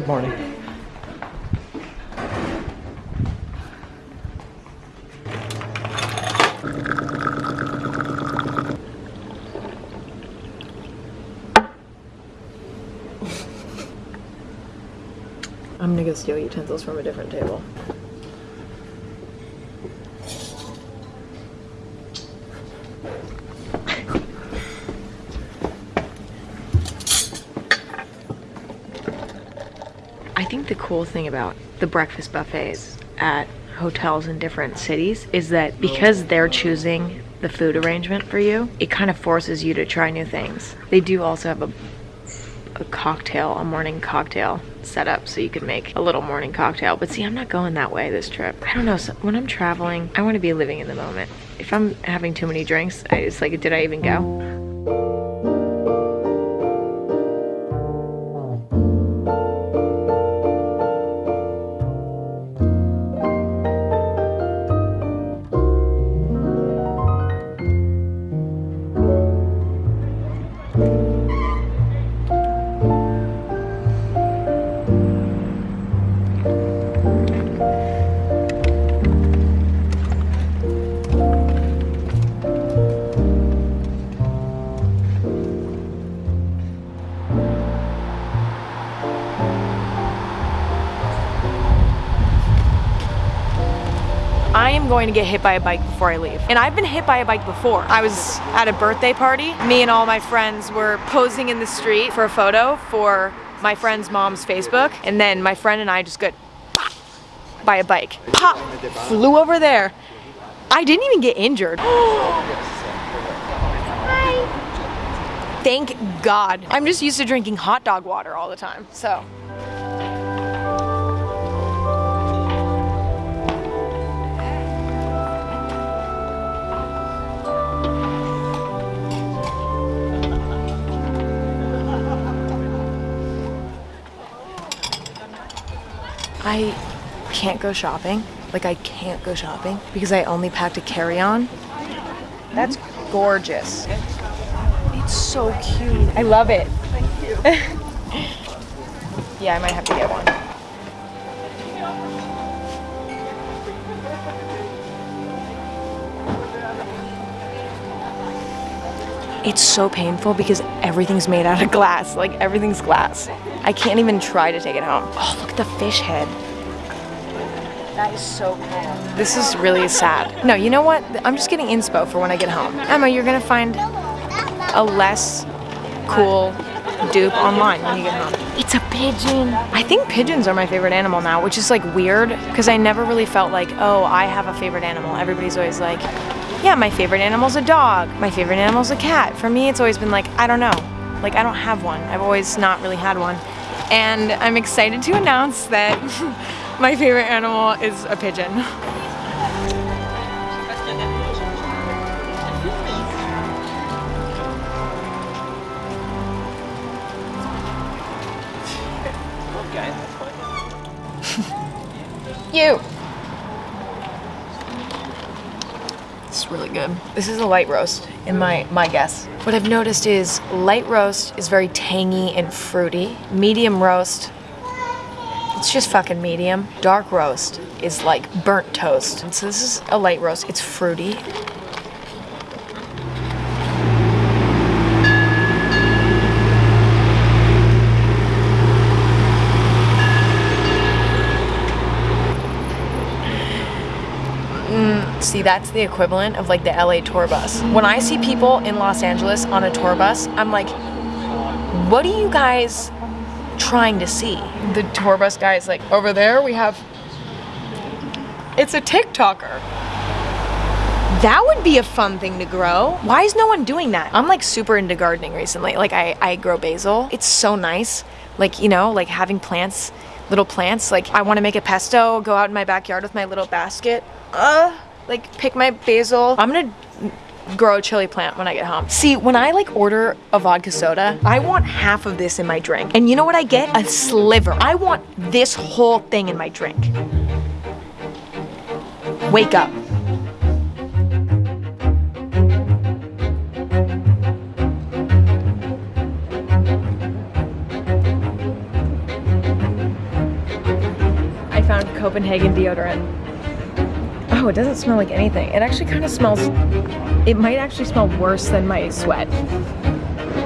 Good morning. I'm gonna go steal utensils from a different table. I think the cool thing about the breakfast buffets at hotels in different cities is that because they're choosing the food arrangement for you, it kind of forces you to try new things. They do also have a a cocktail, a morning cocktail set up so you can make a little morning cocktail. But see, I'm not going that way this trip. I don't know, so when I'm traveling, I want to be living in the moment. If I'm having too many drinks, I, it's like, did I even go? I am going to get hit by a bike before I leave. And I've been hit by a bike before. I was at a birthday party. Me and all my friends were posing in the street for a photo for my friend's mom's Facebook. And then my friend and I just got by a bike. Pop! Flew over there. I didn't even get injured. Thank God. I'm just used to drinking hot dog water all the time, so. I can't go shopping. Like I can't go shopping because I only packed a carry-on. That's gorgeous. It's so cute. I love it. Thank you. yeah, I might have to get one. It's so painful because everything's made out of glass. Like everything's glass. I can't even try to take it home. Oh, look at the fish head. That is so cool. This is really sad. No, you know what? I'm just getting inspo for when I get home. Emma, you're gonna find a less cool dupe online when you get home. It's a pigeon. I think pigeons are my favorite animal now, which is like weird because I never really felt like, oh, I have a favorite animal. Everybody's always like, yeah, my favorite animal's a dog. My favorite animal's a cat. For me, it's always been like, I don't know. Like, I don't have one. I've always not really had one. And I'm excited to announce that my favorite animal is a pigeon. You. It's really good. This is a light roast, in my, my guess. What I've noticed is light roast is very tangy and fruity. Medium roast, it's just fucking medium. Dark roast is like burnt toast. And so this is a light roast. It's fruity. See, that's the equivalent of like the LA tour bus. When I see people in Los Angeles on a tour bus, I'm like, what are you guys trying to see? The tour bus guy is like, over there we have, it's a TikToker. That would be a fun thing to grow. Why is no one doing that? I'm like super into gardening recently. Like I, I grow basil. It's so nice. Like, you know, like having plants, little plants. Like I want to make a pesto, go out in my backyard with my little basket. Uh, like pick my basil. I'm gonna grow a chili plant when I get home. See, when I like order a vodka soda, I want half of this in my drink. And you know what I get? A sliver. I want this whole thing in my drink. Wake up. I found Copenhagen deodorant. Oh, it doesn't smell like anything. It actually kind of smells, it might actually smell worse than my sweat.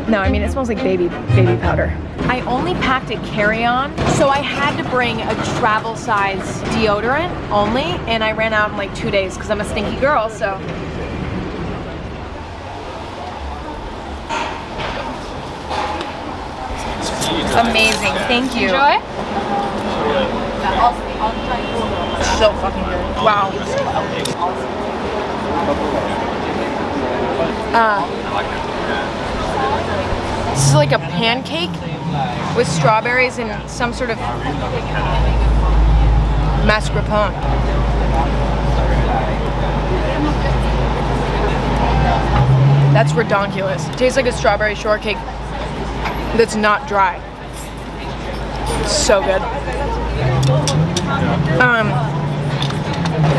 No, I mean, it smells like baby, baby powder. I only packed a carry-on, so I had to bring a travel size deodorant only, and I ran out in like two days because I'm a stinky girl, so. Amazing, thank you. Enjoy. So fucking good. Wow. Uh, this is like a pancake with strawberries and some sort of mascarpone. That's redonkulous. Tastes like a strawberry shortcake that's not dry. So good. Um,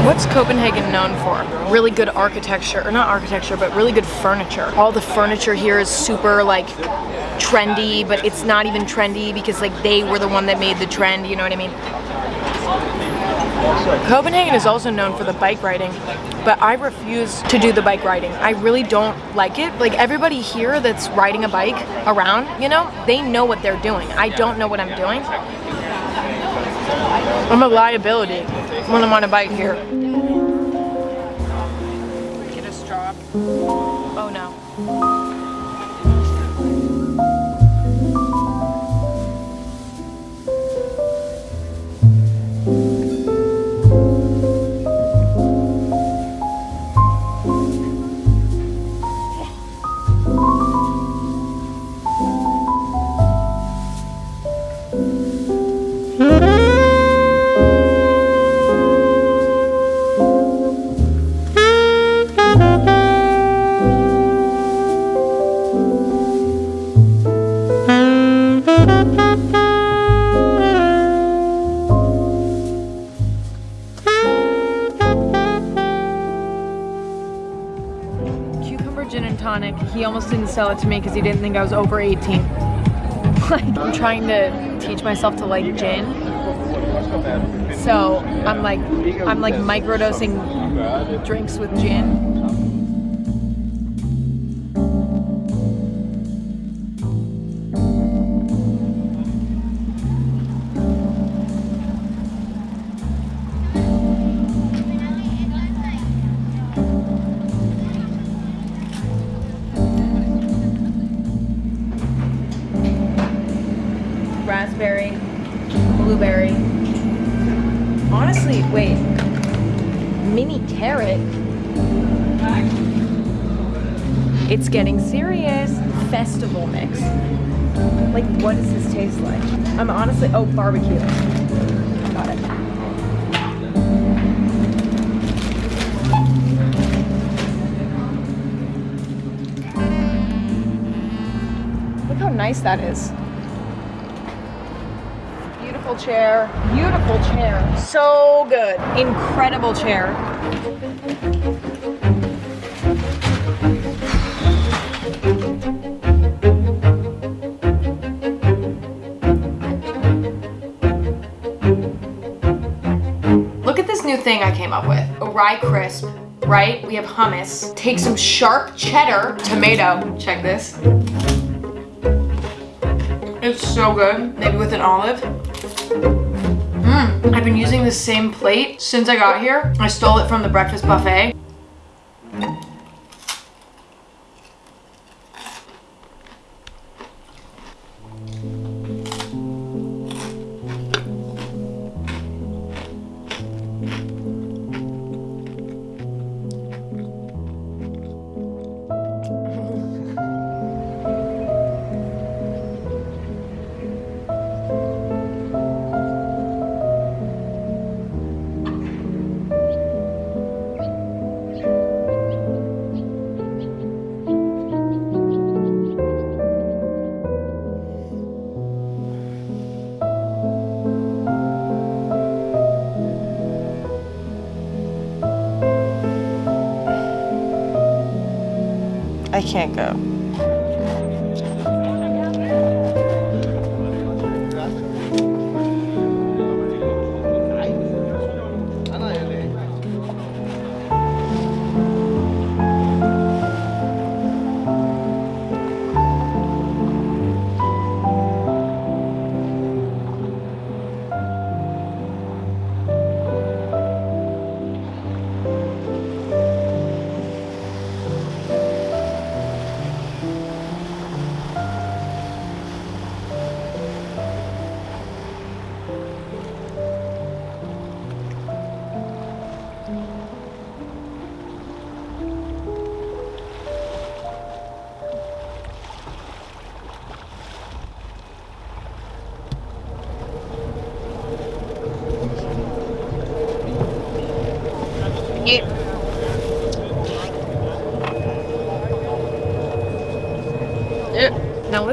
what's Copenhagen known for? Really good architecture, or not architecture, but really good furniture. All the furniture here is super like trendy, but it's not even trendy because like they were the one that made the trend, you know what I mean? Copenhagen is also known for the bike riding, but I refuse to do the bike riding. I really don't like it. Like everybody here that's riding a bike around, you know, they know what they're doing. I don't know what I'm doing. I'm a liability when I'm on a bike here. Tonic. He almost didn't sell it to me because he didn't think I was over 18. like, I'm trying to teach myself to like gin. So I'm like, I'm like microdosing drinks with gin. It's getting serious. Festival mix. Like, what does this taste like? I'm honestly, oh, barbecue. Got it. Look how nice that is. Beautiful chair. Beautiful chair. So good. Incredible chair. Thing I came up with. A rye crisp, right? We have hummus. Take some sharp cheddar, tomato. Check this. It's so good. Maybe with an olive. Mmm. I've been using the same plate since I got here. I stole it from the breakfast buffet. Can't go.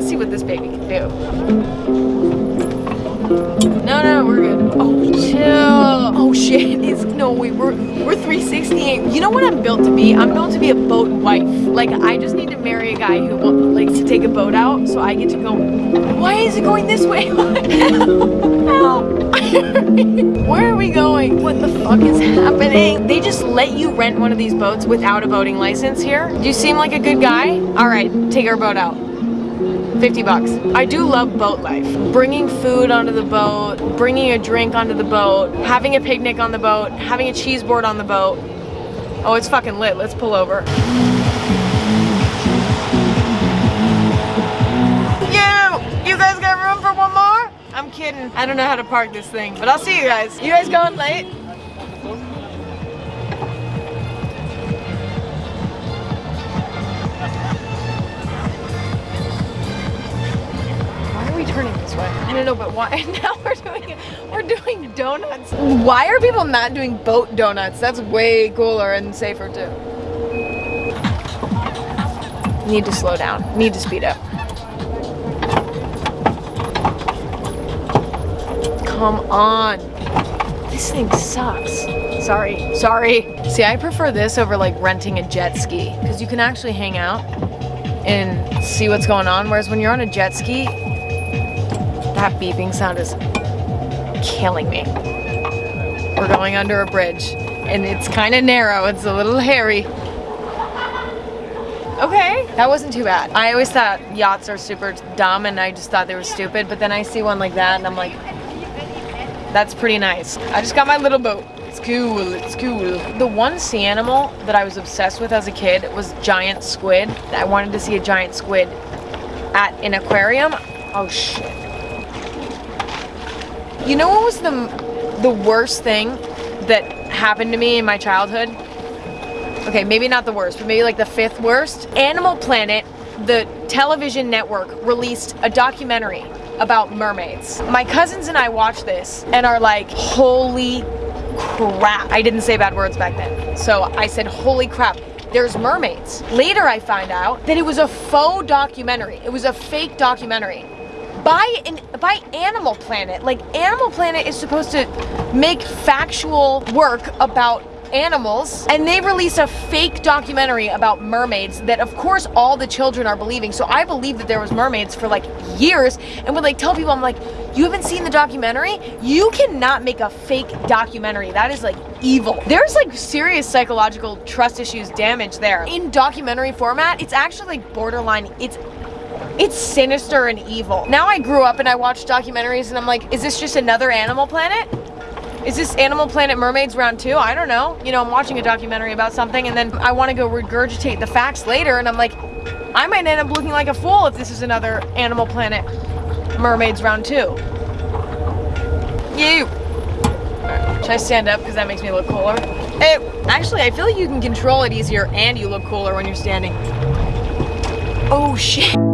Let's see what this baby can do. No, no, we're good. Oh, chill. Oh shit, it's no we we're we're 368. You know what I'm built to be? I'm built to be a boat wife. Like I just need to marry a guy who likes to take a boat out so I get to go. Why is it going this way? Where are we going? What the fuck is happening? They just let you rent one of these boats without a boating license here? You seem like a good guy? All right, take our boat out. 50 bucks. I do love boat life. Bringing food onto the boat, bringing a drink onto the boat, having a picnic on the boat, having a cheese board on the boat. Oh, it's fucking lit. Let's pull over. You! You guys got room for one more? I'm kidding. I don't know how to park this thing, but I'll see you guys. You guys going late? Don't know, but why? Now we're doing we're doing donuts. Why are people not doing boat donuts? That's way cooler and safer too. Need to slow down. Need to speed up. Come on. This thing sucks. Sorry, sorry. See, I prefer this over like renting a jet ski because you can actually hang out and see what's going on. Whereas when you're on a jet ski, that beeping sound is killing me. We're going under a bridge and it's kind of narrow. It's a little hairy. Okay, that wasn't too bad. I always thought yachts are super dumb and I just thought they were stupid, but then I see one like that and I'm like, that's pretty nice. I just got my little boat. It's cool, it's cool. The one sea animal that I was obsessed with as a kid was giant squid. I wanted to see a giant squid at an aquarium. Oh shit. You know what was the, the worst thing that happened to me in my childhood? Okay, maybe not the worst, but maybe like the fifth worst. Animal Planet, the television network, released a documentary about mermaids. My cousins and I watched this and are like, holy crap. I didn't say bad words back then. So I said, holy crap there's mermaids. Later I find out that it was a faux documentary. It was a fake documentary by an by Animal Planet. Like Animal Planet is supposed to make factual work about animals and they release a fake documentary about mermaids that of course all the children are believing. So I believed that there was mermaids for like years and would like tell people I'm like you haven't seen the documentary? You cannot make a fake documentary. That is like evil. There's like serious psychological trust issues damage there. In documentary format it's actually like borderline. It's it's sinister and evil. Now I grew up and I watch documentaries and I'm like, is this just another Animal Planet? Is this Animal Planet Mermaids round two? I don't know. You know, I'm watching a documentary about something and then I want to go regurgitate the facts later and I'm like, I might end up looking like a fool if this is another Animal Planet Mermaids round two. You. Should I stand up because that makes me look cooler? Actually, I feel like you can control it easier and you look cooler when you're standing. Oh shit.